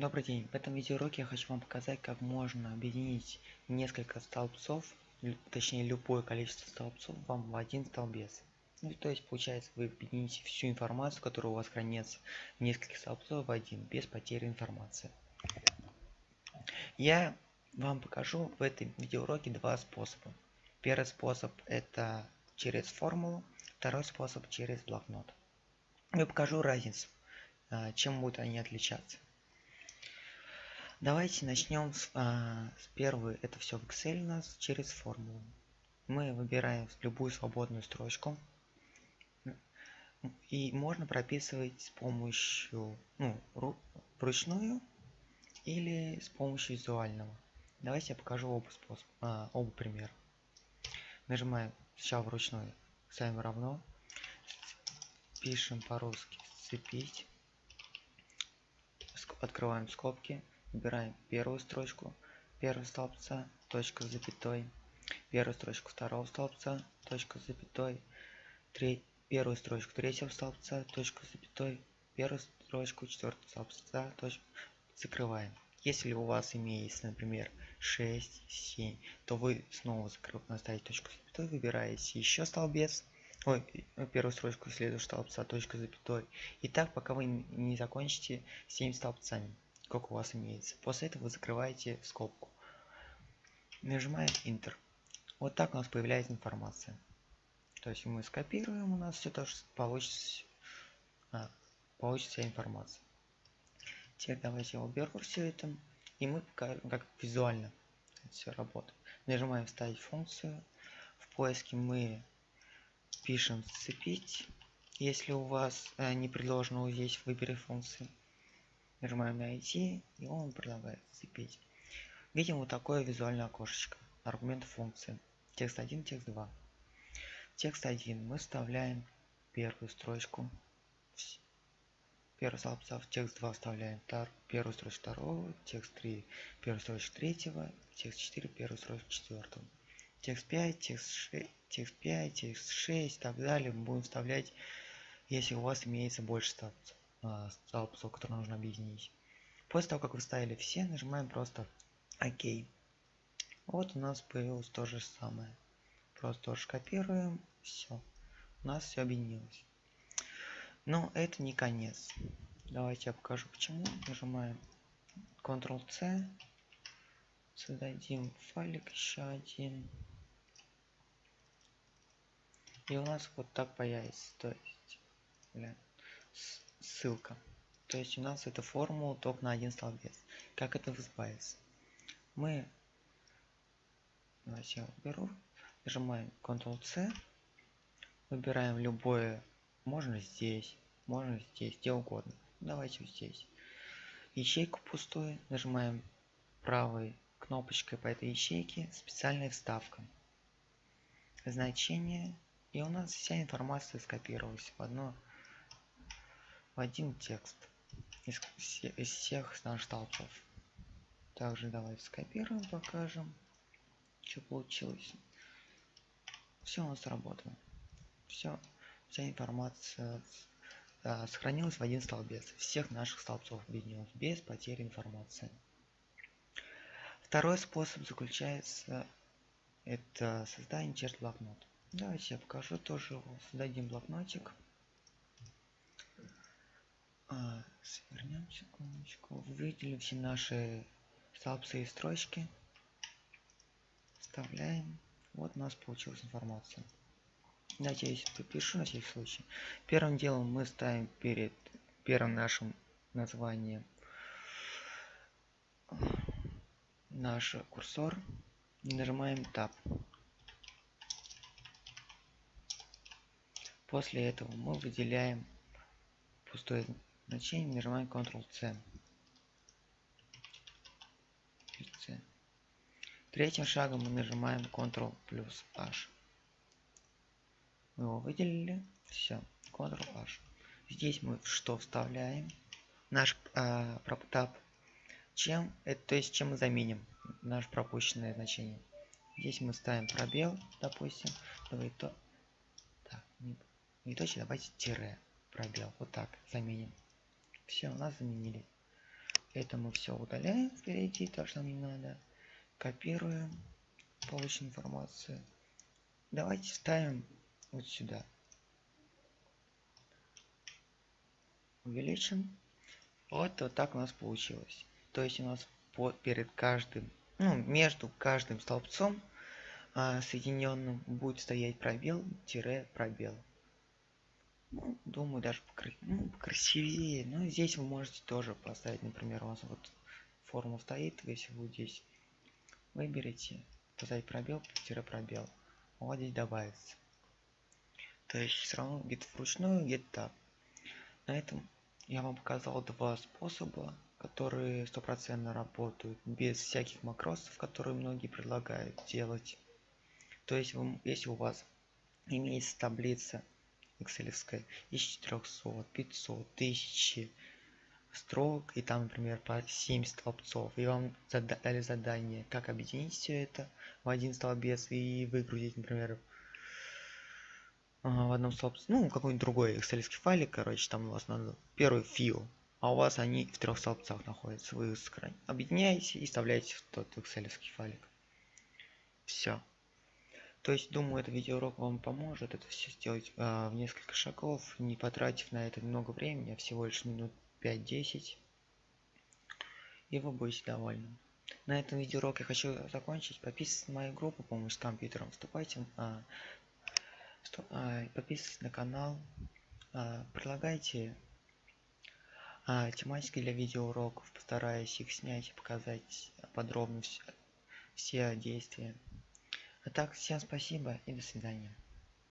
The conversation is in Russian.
Добрый день! В этом видеоуроке я хочу вам показать, как можно объединить несколько столбцов, точнее любое количество столбцов вам в один столбец. Ну, то есть получается вы объедините всю информацию, которая у вас хранится в нескольких столбцов в один, без потери информации. Я вам покажу в этом видеоуроке два способа. Первый способ это через формулу, второй способ через блокнот. Я покажу разницу, а, чем будут они отличаться. Давайте начнем с, а, с первой. Это все в Excel у нас через формулу. Мы выбираем любую свободную строчку. И можно прописывать с помощью, ну, вручную или с помощью визуального. Давайте я покажу оба способа, а, оба примера. Нажимаем сначала вручную, ставим равно, пишем по-русски сцепить, открываем скобки, Выбираем первую строчку. Первого столбца, точка с запятой, первую строчку второго столбца, точка с запятой, треть, первую строчку третьего столбца, точка с запятой, первую строчку четвертого столбца, точка, закрываем. Если у вас имеется, например, 6, 7, то вы снова закрыв... ставите точку с запятой, выбираете еще столбец, ой, первую строчку следующего столбца, точка с запятой. И так, пока вы не закончите 7 столбцами сколько у вас имеется. После этого вы закрываете скобку. Нажимаем Enter. Вот так у нас появляется информация. То есть мы скопируем, у нас все тоже получится, а, получится информация. Теперь давайте я уберу все это. И мы покажем, как визуально все работает. Нажимаем вставить функцию. В поиске мы пишем сцепить. Если у вас э, не предложено здесь выбери функции Нажимаем на IT, и он предлагает сцепить. Видим вот такое визуальное окошечко. Аргумент функции. Текст 1, текст 2. Текст 1 мы вставляем первую строчку. Первый столбца в текст 2 вставляем первую строчку второго, текст 3 первую строчку третьего, текст 4 первую строчку четвертого. Текст 5, текст 6, текст 5, текст 6 и так далее мы будем вставлять, если у вас имеется больше столбцев столбцов, которые нужно объединить. После того, как вы ставили все, нажимаем просто ОК. Вот у нас появилось то же самое. Просто тоже копируем, все. У нас все объединилось. Но это не конец. Давайте я покажу почему. Нажимаем Ctrl-C. Создадим файлик еще один. И у нас вот так появится. То есть, блин, ссылка. То есть у нас эта формула только на один столбец. Как это избавиться? Мы, давайте я уберу, нажимаем Ctrl-C, выбираем любое, можно здесь, можно здесь, где угодно. Давайте вот здесь. Ячейку пустую, нажимаем правой кнопочкой по этой ячейке специальная вставка. Значение, и у нас вся информация скопировалась в одно один текст из, из всех наших столбцов. Также давайте скопируем, покажем, что получилось. Все у нас сработало. Все, вся информация да, сохранилась в один столбец. Всех наших столбцов объединилась без потери информации. Второй способ заключается это создание через блокнот. Давайте я покажу тоже. Создадим блокнотик. А, свернем секундочку. Выделим все наши столбцы и строчки. Вставляем. Вот у нас получилась информация. Здесь попишу на всякий случай. Первым делом мы ставим перед первым нашим названием наш курсор. Нажимаем Tab. После этого мы выделяем пустое значение нажимаем Ctrl-C. Третьим шагом мы нажимаем Ctrl плюс H. Мы его выделили. Все. Ctrl H. Здесь мы что вставляем? Наш э, таб. Чем это, то есть чем мы заменим наше пропущенное значение. Здесь мы ставим пробел, допустим. Давай то. Так, не, не точно, давайте тире пробел. Вот так заменим. Все, нас заменили. Это мы все удаляем впереди, то, что нам не надо. Копируем, получим информацию. Давайте ставим вот сюда. Увеличим. Вот, вот так у нас получилось. То есть у нас под, перед каждым, ну, между каждым столбцом а, соединенным будет стоять пробел, тире, пробел. Ну, думаю, даже покр... ну, красивее. Но здесь вы можете тоже поставить, например, у вас вот форма стоит, если вы здесь выберете, поставить пробел, тире пробел. Вот здесь добавится. То есть все равно где-то вручную, где-то так. На этом я вам показал два способа, которые стопроцентно работают без всяких макросов, которые многие предлагают делать. То есть, вы, если у вас имеется таблица excel из 400, 500, 1000 строк, и там, например, по 7 столбцов, и вам зада дали задание, как объединить все это в один столбец и выгрузить, например, в одном столбце, ну, какой-нибудь другой excel файлик, короче, там у вас надо первый фил, а у вас они в трех столбцах находятся. Вы объединяете и вставляете в тот excel файлик. Все. То есть, думаю, этот видеоурок вам поможет это все сделать э, в несколько шагов, не потратив на это много времени, а всего лишь минут 5-10. И вы будете довольны. На этом видеоурок я хочу закончить. Подписывайтесь на мою группу «Помощь с компьютером». Вступайте, а, а, подписывайтесь на канал. А, предлагайте а, тематики для видеоуроков. Постараюсь их снять и показать подробно все, все действия. А так, всем спасибо и до свидания.